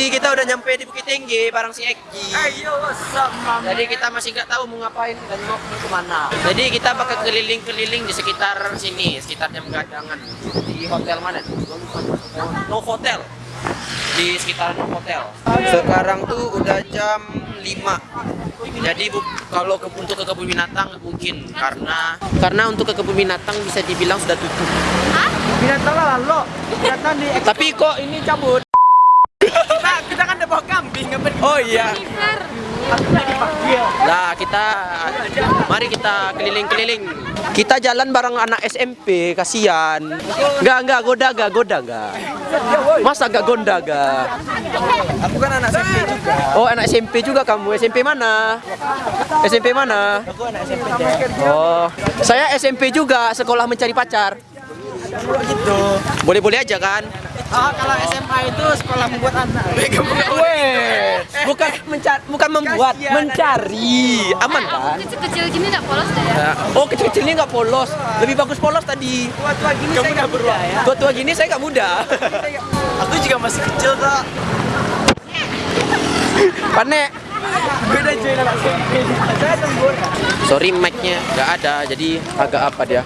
Jadi kita udah nyampe di Bukit Tinggi bareng si Eki. Ayo, sama. Jadi kita masih nggak tahu mau ngapain dan mau ke mana. Jadi kita bakal keliling-keliling di sekitar sini, sekitar jam gadangan. Di hotel mana? No Hotel. Di sekitar No Hotel. Sekarang tuh udah jam 5. Jadi bu- kalau ke, untuk ke kebun binatang mungkin karena karena untuk ke kebun binatang bisa dibilang sudah tutup. Binatang lah lo. Binatang di Tapi kok ini cabut? Kita, kan udah bawa kambing ngapain Oh iya. Nah, kita mari kita keliling-keliling. Kita jalan bareng anak SMP, kasihan. Enggak, enggak goda, enggak goda, enggak. Masa enggak gonda, enggak? Aku kan anak SMP juga. Oh, anak SMP juga kamu. SMP mana? SMP mana? Aku anak SMP. Oh, saya SMP juga, sekolah mencari pacar. Gitu. Boleh-boleh aja kan? Ah, kalau SMA itu sekolah membuat anak. Weh, bukan mencari, bukan membuat, mencari. Aman kan? Kecil-kecil gini nggak polos deh ya? Nah, Oh kecil-kecil ini nggak polos, lebih bagus polos tadi. Tua-tua gini saya nggak muda ya. Tua tua gini saya nggak muda. Aku juga masih kecil kok. Panek. Beda cuy anak SMP. Saya sempurna. Sorry mic-nya nggak ada, jadi agak apa dia?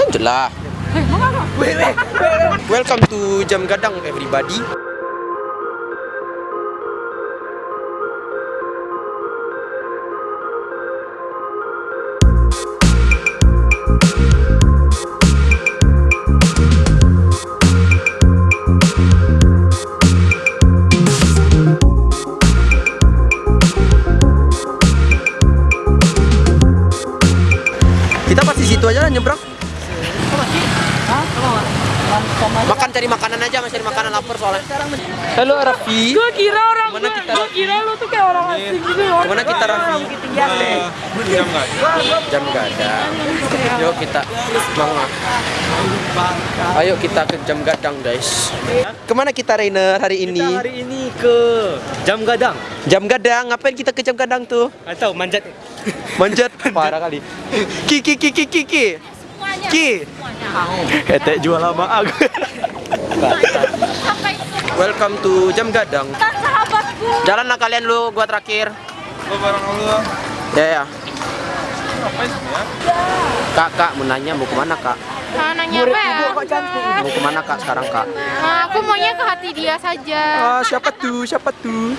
Lanjut lah. Welcome to Jam Gadang everybody. Kita pasti situ aja lah nyebrang. Makan cari makanan aja, masih cari makanan lapar soalnya. Halo Raffi. Gue kira orang Mana gue, kita gue kira lu tuh kayak orang asing gitu loh. Ke mana kita Raffi? Jam gak ada. Yuk kita semangat. Ayo kita ke jam gadang guys. Ke mana kita Rainer hari ini? Kita hari ini ke Jam Gadang. Jam gadang. Ngapain kita ke jam gadang tuh? Atau manjat Manjat. Parah kali. Ki ki ki ki ki ki. Semuanya. Ki. Semuanya. Etek jual lama aku. Welcome to jam gadang. Jalan lah kalian lu, gua terakhir. Oh, barang lu. Ya ya. Kak, kak, mau nanya mau ke mana kak? Nah, nanya apa ya? Mau ke mana kak sekarang kak? Nah, aku maunya ke hati dia saja. Ah, siapa tuh? Siapa tuh?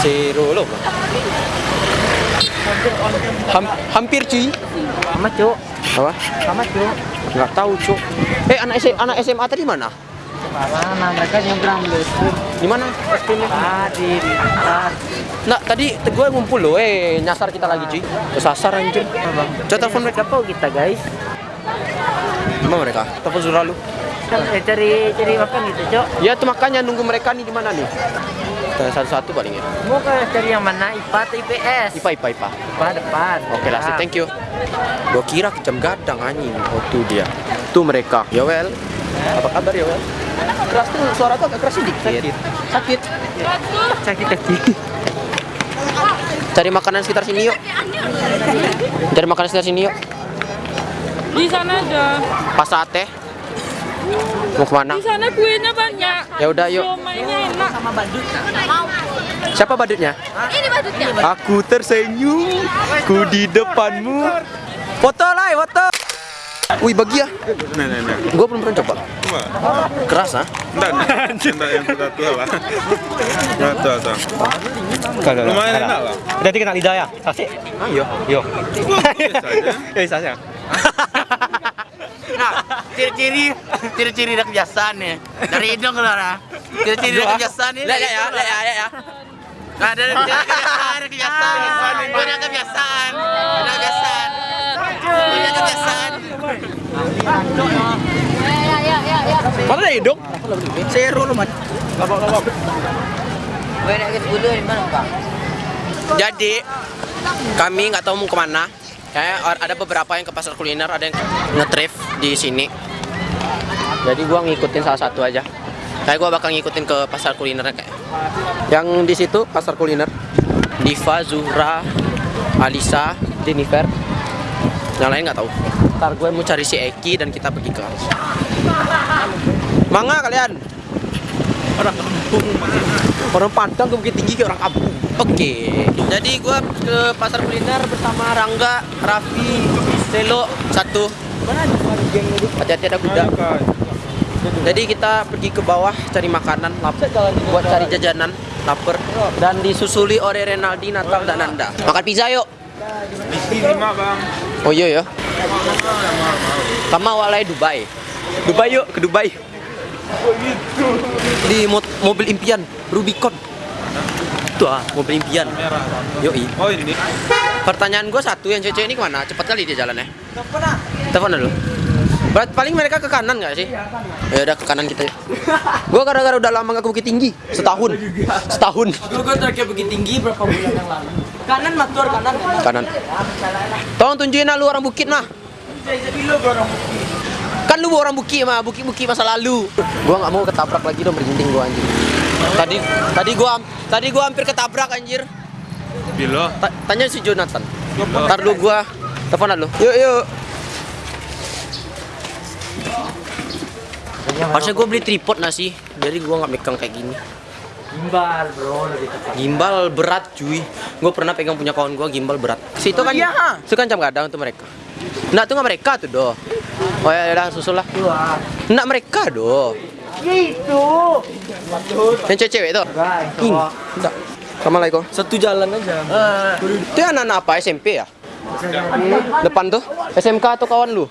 Zero loh. Ham hampir cuy. Sama cuk. Apa? Sama cuk. Nggak tahu cuy. Eh anak SMA, anak SMA tadi mana? Mana mereka nyebrang. Di mana? Tadi di atas. Nah tadi gue ngumpul loh. Eh nyasar kita lagi cuy. Kesasar anjir. Coba telepon mereka. Siapa kita guys? Gimana mereka? Telepon Zura lu. Kan eh, cari cari makan gitu cuk. Ya tuh makanya nunggu mereka nih di mana nih? Tanya satu-satu paling ya. Mau ke cari yang mana? IPA atau IPS? Ipa, Ipa, Ipa. IPA depan. Oke lah, sih, thank you. Gua kira jam gadang anjing. Oh tuh dia. Tuh mereka. Ya well. Apa kabar well? Keras tuh suara tuh agak keras sedikit. Sakit. Sakit. Sakit kaki. Cari makanan sekitar sini yuk. Cari makanan sekitar sini yuk. Di sana ada. Pas sate. Mau ke mana? Di sana kuenya banyak. Ya udah yuk. Enak. Mau. Siapa badutnya? Ini badutnya. Aku tersenyum. Ku di depanmu. Foto lah, foto. Wih, bagi ya. Nah, nah, nah. Gua belum pernah coba. Keras ah. enggak, enggak, enggak yang sudah tua lah. Sudah tua, tua. Lumayan enak lah. Berarti kena lidah ya? Kasih. Ayo. Yo. Biasa aja. Ya bisa ya. Nah, ciri-ciri ciri-ciri dah kebiasaan nih. Dari hidung keluar ah. Ciri-ciri dah kebiasaan nih. Lihat ya, ya, lihat ya, lihat ya. Nah, dari dari kebiasaan, dari kebiasaan. Punya kebiasaan. Punya kebiasaan. Punya kebiasaan. Ya, ya, ya, ya. Mana ada hidung? Seru lu man. Jadi kami nggak tahu mau ke mana. Kayak ada beberapa yang ke pasar kuliner, ada yang ngetrif di sini. Jadi gua ngikutin salah satu aja. Kayak gua bakal ngikutin ke pasar kuliner kayak. Yang di situ pasar kuliner. Diva, Zuhra, Alisa, Jennifer. Yang lain nggak tahu. Ntar gue mau cari si Eki dan kita pergi ke Mangga kalian. Orang kampung. Orang Padang ke Bukit Tinggi kayak orang kampung. Oke. Jadi gue ke pasar kuliner bersama Rangga, Raffi, Selo satu. Hati-hati ada kuda. Jadi kita pergi ke bawah cari makanan, lapar, buat cari jajanan, lapar. Dan disusuli oleh Renaldi, Natal, dan Nanda. Makan pizza yuk. Oh iya ya. Sama walai Dubai. Dubai yuk ke Dubai. Di mo- mobil impian Rubicon. Tuh ah, mobil impian. Yoi. Oh ini. Pertanyaan gue satu, yang cewek ini ke mana? Cepat kali dia jalannya. Telepon dulu. Berarti paling mereka ke kanan nggak sih? Ya udah ke kanan kita. Gue gara-gara udah lama nggak ke Bukit Tinggi, setahun, setahun. Gue terakhir Bukit Tinggi berapa bulan yang lalu. Kanan matur kanan. Kanan. Tolong tunjukin lah lu orang Bukit mah. Kan lu orang Bukit mah, Bukit-Bukit masa lalu. Gua nggak mau ketabrak lagi dong berjinting gua anjir. Tadi tadi gua tadi gua hampir ketabrak anjir. Bilo. Ta- tanya si Jonathan. Ntar lu gua telepon lu. Yuk yuk. Harusnya gua beli tripod nasi, jadi gua nggak megang kayak gini. Gimbal bro lebih tepat. Gimbal berat cuy. Gue pernah pegang punya kawan gue gimbal berat. Situ kan Iya. Itu kan jam kadang tuh mereka. Nah, tuh nggak mereka tuh doh. Oh ya udah susul lah. Dua. Nggak mereka doh. Ya itu. Yang cewek-cewek tuh. Enggak. Assalamualaikum. Satu jalan aja. Itu yang anak-anak apa SMP ya? Depan tuh SMK atau kawan lu?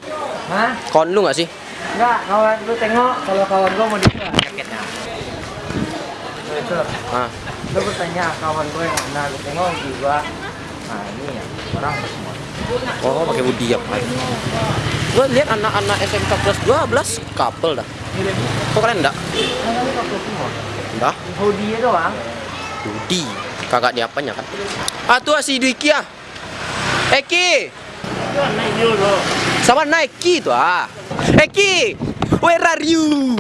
Hah? Kawan lu nggak sih? Enggak, kawan lu tengok kalau kawan gua mau di jaketnya. Itu. Ah. Lu bertanya kawan gue yang mana lu tengok juga. Nah ini ya orang semua. Oh, pakai hoodie ya. Gue lihat anak-anak SMK kelas 12 couple dah. Kok kalian enggak? Enggak. Hoodie doang. Hoodie. Kagak di apanya kan? Ah tuh si Dwiki ah. Eki. Sama Nike tuh ah. Eki. Where are you?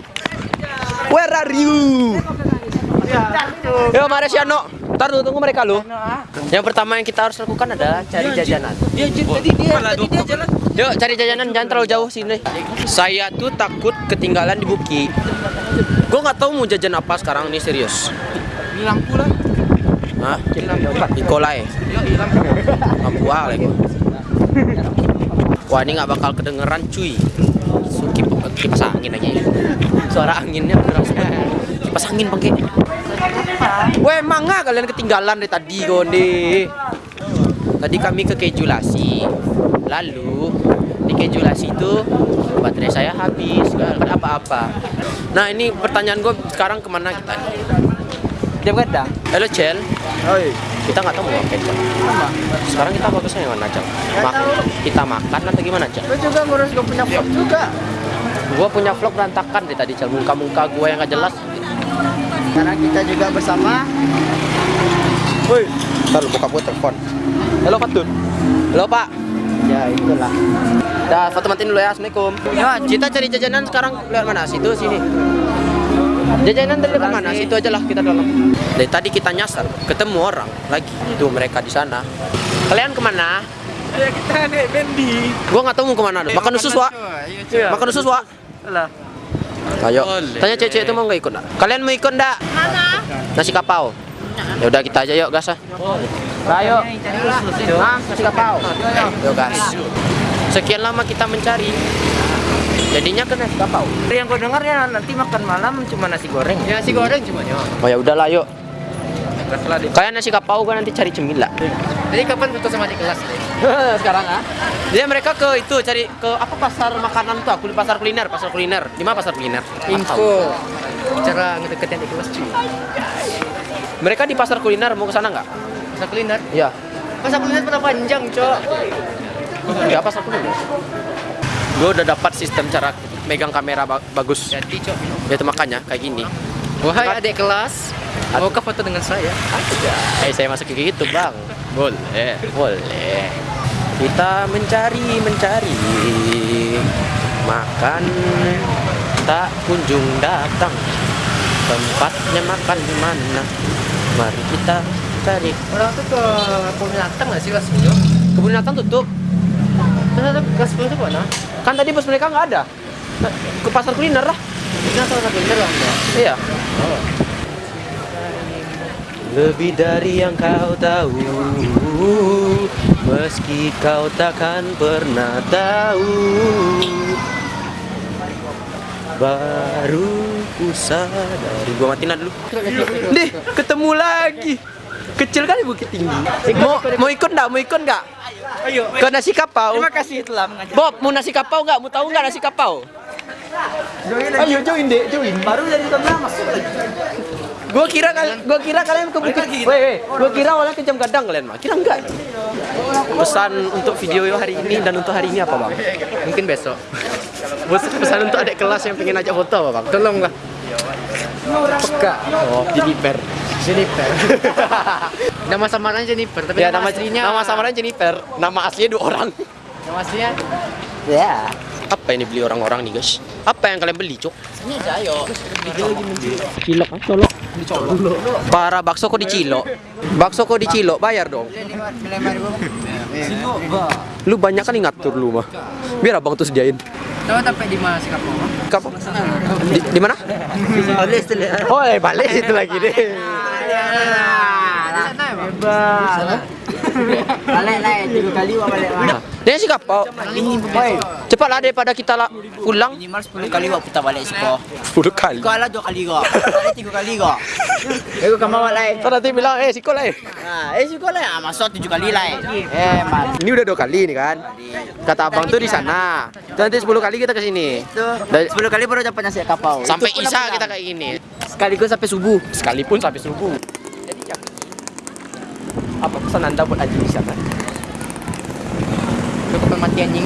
Where are you? Yo, mari si Ano. Ntar dulu tunggu mereka lu. Yang pertama yang kita harus lakukan adalah cari jajanan. Dia tadi dia tadi dia jalan. Yuk cari jajanan jangan terlalu jauh sini. Saya tuh takut ketinggalan di Buki. Gue nggak tahu mau jajan apa sekarang nih serius. Bilang pula. Hah? Nikolai. Lampu A lagi. Wah ini nggak bakal kedengeran cuy. Suki kipas angin aja ya. Suara anginnya berasa. Kipas angin pakai. Weh mangga kalian ketinggalan dari tadi gonde. Tadi kami ke Kejulasi. Lalu di Kejulasi itu baterai saya habis, nggak ada apa-apa. Nah ini pertanyaan gue sekarang ke mana kita? Dia kadang. Halo Cel, Oi. Kita nggak tahu mau ngapain Cel. Sekarang kita bagusnya yang mana Cel? Ma- kita makan atau gimana Cel? Lu juga ngurus gue punya vlog juga. Gua punya vlog berantakan dari tadi Cel, muka-muka gua yang nggak jelas. Karena kita juga bersama. Woi, ntar buka gua telepon. Halo Fatun. Halo Pak. Ya itulah. Dah, foto matiin dulu ya. Assalamualaikum. Ya, kita cari jajanan sekarang lewat mana? Situ sini. Jajanan dari depan mana? Situ aja lah kita dalam. Dari tadi kita nyasar, ketemu orang lagi. Itu mereka di sana. Kalian ke mana? Ya kita naik bendi. Gua nggak tahu mau ke mana. Makan usus wa. Makan usus wa. Lah. Ayo. Tanya cewek itu mau nggak ikut nggak? Kalian mau ikut nggak? Mana? Nasi kapau. Ya udah kita aja yuk gas ah. Ayo. Ah, nasi kapau. Yuk gas. Sekian lama kita mencari. Jadinya ke nasi kapau. Yang gue dengar ya nanti makan malam cuma nasi goreng. Ya nasi goreng cuma ya. Oh ya udahlah yuk. Kalian nasi kapau gua nanti cari cemila. Jadi kapan foto sama di kelas? Sekarang ah. Dia mereka ke itu cari ke apa pasar makanan tuh? Aku pasar kuliner, pasar kuliner. Di mana pasar kuliner? Info. Cara ngedeketin di kelas cuy. Mereka di pasar kuliner mau ke sana nggak? Pasar kuliner. Iya. Pasar kuliner pernah panjang, Cok. Iya pasar kuliner. Gue udah dapat sistem cara megang kamera ba- bagus. Jadi, Cok. Ya itu makanya kayak gini. Wahai adik kelas, maukah foto dengan saya? Eh saya masuk ke gitu bang. Boleh, boleh. Kita mencari, mencari makan tak kunjung datang. Tempatnya makan di mana? Mari kita cari. Orang tuh ke Peminatang nggak sih kelas 10? Kebun binatang tutup. Terus gas itu mana? Kan tadi bus mereka nggak ada. Ke pasar kuliner lah. Ini satu bener bang. Iya. Lebih dari yang kau tahu Meski kau takkan pernah tahu Baru ku sadari Gua matiin dulu Deh, ketemu lagi Kecil kali Bukit Tinggi Mau, mau ikut nggak? Mau ikut nggak? Ayo. Ke nasi kapau Terima kasih telah mengajak. Bob, mau nasi kapau nggak? Mau tahu nggak nasi kapau? Ayo join deh, join. Baru dari tahun masuk lagi. Gua kira kal gua kira kalian ke Bukit. Woi, woi. Gua kira awalnya ke Jam Gadang kalian mah. Kira enggak. Pesan untuk video hari ini dan untuk hari ini apa, Bang? Mungkin besok. Pes- Pesan untuk adik kelas yang pengen ajak foto apa, Bang? Tolonglah. Peka. Oh, Jennifer. Jennifer. nama samaran Jennifer, tapi Ya, nama, nama aslinya nama samaran Jennifer. Nama aslinya dua orang. Nama aslinya Ya. Apa ini beli orang-orang nih, guys? Apa yang kalian beli, Cok? ini Jayo. Cilok, ah, colok. Para bakso kok dicilok? Bakso kok dicilok? Bayar dong. Lu banyak kan ngatur lu mah. Biar abang tuh sediain. Coba tapi di mana sih kamu? Kapan? Di, di mana? Balik. Oh, eh, balik itu lagi deh. Bebas. Balik lah, tiga kali wah balik. Nah, dia sih kapau. Cepatlah daripada kita lah pulang. Minimal 10 kali wah putar balik sekolah. 10 kali. Kau lah dua kali. Balik tiga kali kok. Aku kamu lah. Ntar nanti bilang, eh siko eh. Nah, eh sekolah lah masuk tujuh kali lah. Eh, mal. Ini udah dua kali nih kan. Kata abang tuh di sana. Nanti 10 kali kita ke sini. 10 kali baru dapat nasi kapau. Sampai Isa kita kayak gini. sekaligus sampai subuh. Sekalipun sampai subuh. Apa pesan anda buat Aji di sana? Lu kapan mati anjing?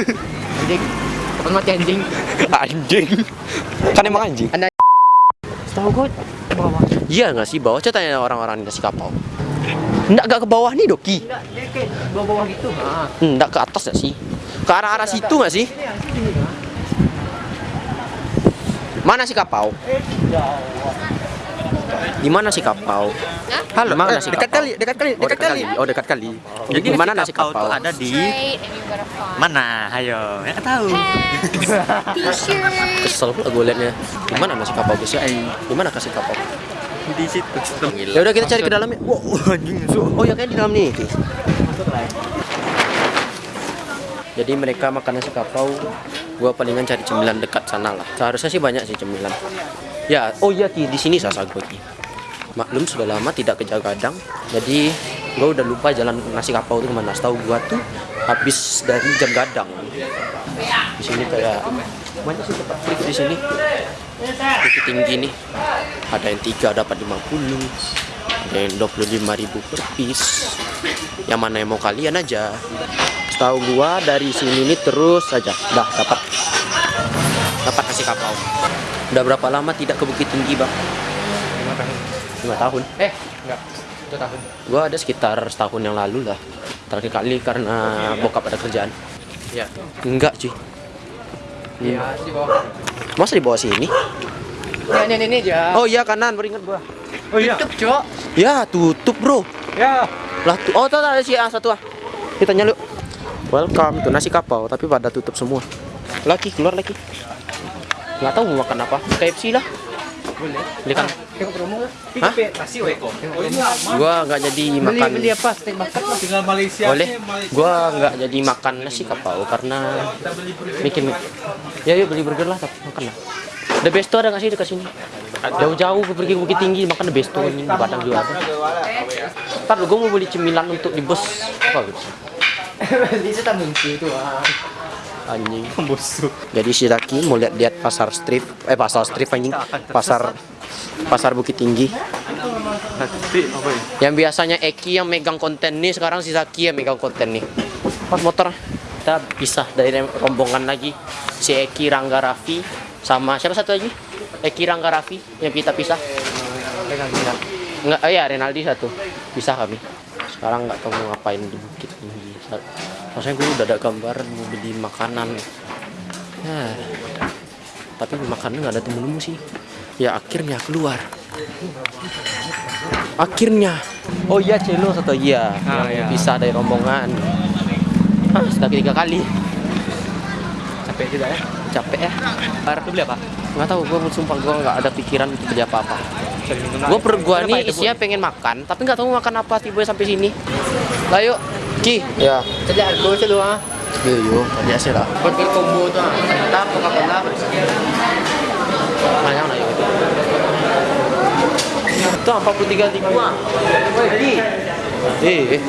Anjing. Kapan mati anjing? anjing. Kan emang anjing. Anda Tahu gue bawah. Iya nggak sih bawah? Coba tanya orang-orang di nasi kapau. Nggak gak ke bawah nih Doki. Enggak, dia kayak bawah-bawah gitu. Nah. Nggak ke atas nggak sih? Ke arah-arah situ nggak sih? Mana si kapau? Di mana si kapau? Halo, mana nasi dekat kali, dekat kali, Oh, dekat kali. Oh, dekat kali. Jadi di mana nasi kapau? ada di mana? Ayo, ya tahu. Kesel pula gue liatnya. Di mana nasi kapau guys? Di mana kasih kapau? Di situ. Ya udah kita cari ke dalam ya. Wow, anjing. Oh ya kayak di dalam nih. Jadi mereka makan nasi kapau, gua palingan cari cemilan dekat sana lah. Seharusnya sih banyak sih cemilan. Ya, oh iya Ki, di sini sasa gua Ki. Maklum sudah lama tidak ke Jagadang, jadi gua udah lupa jalan nasi kapau itu ke mana. Tahu gua tuh habis dari jam gadang. Di sini kayak banyak sih tempat trik di sini. Bukit tinggi nih. Ada yang tiga dapat 50 ada yang 25 ribu per piece yang mana yang mau kalian aja setahu gua dari sini nih terus aja dah dapat dapat kasih kapau udah berapa lama tidak ke Bukit Tinggi bang lima tahun eh enggak satu tahun gua ada sekitar setahun yang lalu lah terakhir kali karena bokap ada kerjaan ya enggak cuy Iya, di bawah. masa di bawah sini Ya, ini, ini aja. oh iya kanan beringat gua Oh iya. Tutup, Cok. Ya, tutup, Bro. Ya. Lah, tu oh, tuh ada si A satu ah. Kita nyaluk. Welcome, tuh nasi kapau, tapi pada tutup semua. Lagi keluar lagi. Nggak tahu mau makan apa. KFC lah. Boleh. Beli kan? Lah. Hah? Weko. Gua nggak jadi makan. beli apa? Steak bakar lah. Tinggal Malaysia. Boleh. Gua nggak jadi makan nasi kapau karena bikin. Ya yuk beli burger lah, tapi makan lah. The Besto ada nggak sih dekat sini? Jauh-jauh pergi ke Bukit Tinggi makan The Besto ini di Padang juga. Ntar gue mau beli cemilan untuk di bus. Apa gitu? Beli itu. Anjing. Busuk jadi si Zaki mau lihat-lihat pasar strip eh pasar strip anjing. Pasar pasar Bukit Tinggi. Yang biasanya Eki yang megang konten nih sekarang si Zaki yang megang konten nih. Pas motor kita pisah dari rombongan lagi. Si Eki Rangga Raffi sama siapa satu lagi? Eki Rangga Raffi yang kita pisah. Enggak, oh iya Renaldi satu. Pisah kami. Sekarang nggak tahu mau ngapain di Bukit Tinggi Maksudnya gue udah ada gambaran mau beli makanan ya, tapi makanan nggak ada temen-temen sih ya akhirnya keluar akhirnya oh iya Celo satu iya Ah, yang iya. pisah dari rombongan Ah, sudah ketiga kali. Capek juga ya. Capek ya. Bar beli apa? Nggak tahu, gue sumpah gue nggak ada pikiran untuk beli apa-apa. Gue per gua Kenapa nih isinya pengen makan, tapi nggak tahu makan apa tiba sampai sini. Lah yuk, Ki. Ya. Sejak aku sih lu ah. Iya, yuk. Biasa lah. Buat ke combo tuh. ah. Kita Coca-Cola. Banyak lah yuk. Itu 43 ribu ah. Jadi. Eh, eh.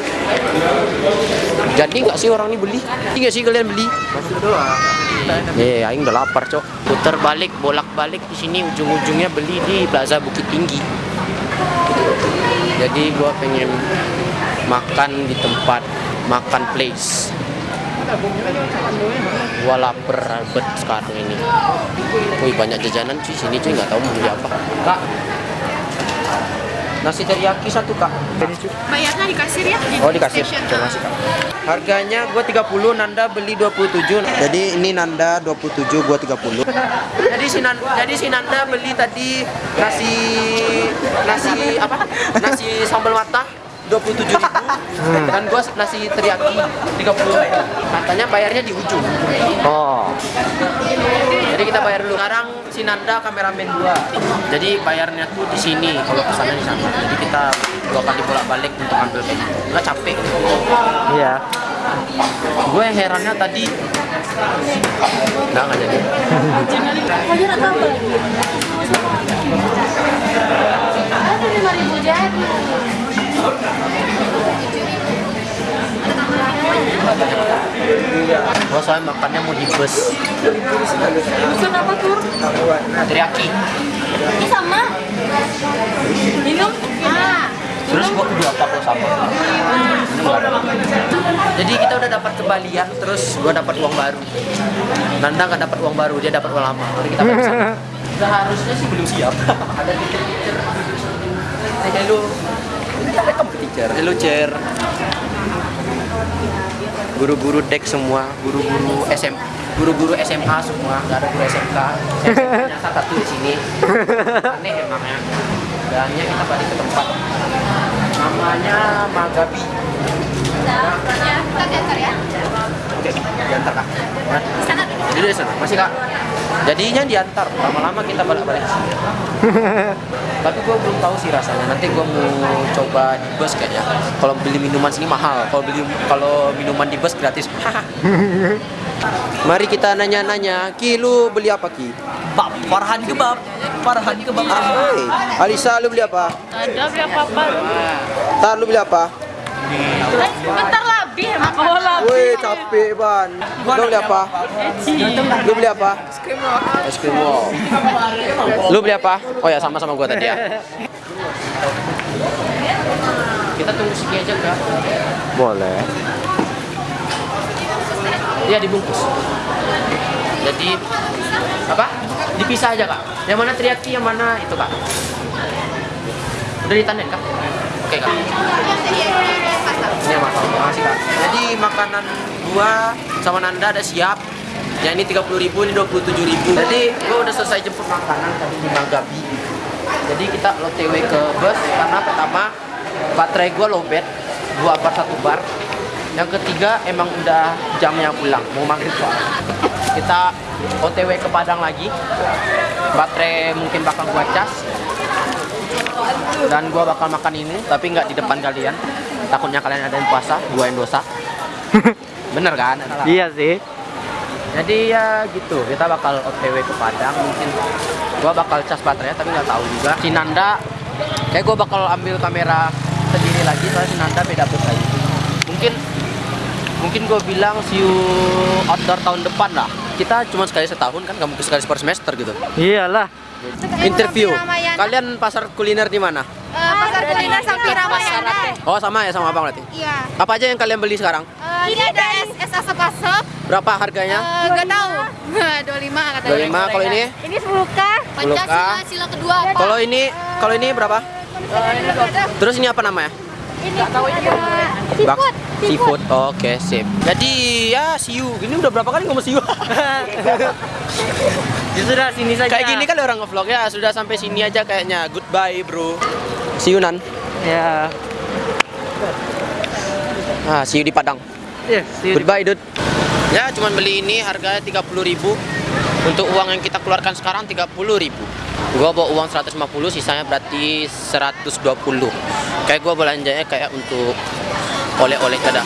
Jadi nggak sih orang ini beli? Iya sih kalian beli? Masuk doang. Eh, aing udah lapar, Cok. Putar balik, bolak-balik di sini ujung-ujungnya beli di Plaza Bukit Tinggi. Jadi gua pengen makan di tempat makan place. Gua lapar bet sekarang ini. Wih, banyak jajanan cuy sini cuy nggak tahu mau beli apa. Kak. Nasi teriyaki satu, Kak. Bayarnya di kasir ya? Oh di kasir, terima kasih kak. Harganya gua 30, Nanda beli 27. Jadi ini Nanda 27, gua 30. jadi si Nanda, jadi si Nanda beli tadi nasi nasi apa? Nasi sambal mata 27 ribu dan gua nasi teriyaki 30 katanya bayarnya di ujung. Oh. jadi kita bayar dulu. Sekarang si Nanda kameramen gua. Jadi bayarnya tuh di sini kalau pesannya di sana. Jadi kita dua kali bolak balik untuk ambil gitu. Nggak capek. Iya. gue herannya tadi. Nggak nggak jadi. Ada jadi. gue soalnya makannya mau di bus Pesan apa tur? teriyaki Ini sama. Minum? Ah. terus gue kudu apa kalau sama jadi kita udah dapat kembalian terus gue dapat uang baru Nanda nggak dapat uang baru dia dapat uang lama Mari kita. Udah harusnya sih belum siap ada teacher Say hello hello chair guru-guru dek semua guru-guru SM guru-guru SMA semua nggak ada guru SMK SMA satu di sini. Aneh emangnya dannya kita balik ke tempat. Namanya Magabi. Kita diantar ya. oke diantar kak. Jadi di sana. Masih kak jadinya diantar. Lama-lama kita balik-balik ke sini. Tapi gue belum tahu sih rasanya. Nanti gue mau coba di bus kayaknya. Kalau beli minuman sini mahal. Kalau beli kalau minuman di bus gratis. Mari kita nanya-nanya Ki lu beli apa Ki? Pak Farhan kebab. Farhan kebab. Hai Alisa lu beli apa? Ada beli apa-apa. Tar lu beli apa? Bentar lebih emang. Lah. Woi capek ban lu beli apa lu beli apa es krim wow lu beli apa oh ya sama-sama gua tadi ya kita tunggu sini aja kak Boleh. Iya dibungkus. Jadi apa? Dipisah aja kak. Yang mana teriyaki, yang mana itu kak? Udah ditandain kak? Oke kak. Ini mahal. Makasih kak. Jadi makanan gua sama Nanda ada siap. Yang ini 30.000 ribu, ini 27.000 Jadi gua udah selesai jemput makanan tadi di Magabi. Jadi kita OTW ke bus karena pertama baterai gua lowbat, dua bar satu bar. Yang ketiga emang udah jamnya pulang, mau maghrib soalnya. Kita OTW ke Padang lagi. Baterai mungkin bakal gua cas. Dan gua bakal makan ini, tapi nggak di depan kalian. Takutnya kalian ada yang puasa, gua yang dosa. Bener kan? Iya sih. Jadi ya gitu, kita bakal OTW ke Padang mungkin gua bakal cas baterainya tapi nggak tahu juga. Si Nanda kayak gua bakal ambil kamera sendiri lagi soalnya si Nanda beda bus lagi. Mungkin mungkin gua bilang see you outdoor tahun depan lah. Kita cuma sekali setahun kan, mungkin sekali per semester gitu. Iyalah. Interview. Kalian pasar kuliner di mana? Eh, pasar kuliner Sampir Ramayana. Oh sama ya sama abang berarti. Iya. Apa aja yang kalian beli sekarang? Eh, ini ada es, es asap-asap. Berapa harganya? Eh, Nggak tahu. 25 katanya. 25. Kalau ini? Ini 10K. Pancasila sila kedua. Kalau ini kalau ini berapa? Terus ini apa namanya? Ini tahu ini. Bak Seafood. seafood. Oke, sip. Jadi ya see you. Ini udah berapa kali ngomong you? Ya sudah sini saja. Kayak gini kali orang ngevlog ya. Sudah sampai sini aja kayaknya. Goodbye, bro. You nan. Ya. Ah, see you di Padang. ya. Goodbye, Dud. Ya, cuman beli ini harganya 30.000. Untuk uang yang kita keluarkan sekarang 30.000. Gua bawa uang 150, sisanya berarti 120. Kayak gua belanjanya kayak untuk oleh-oleh kada.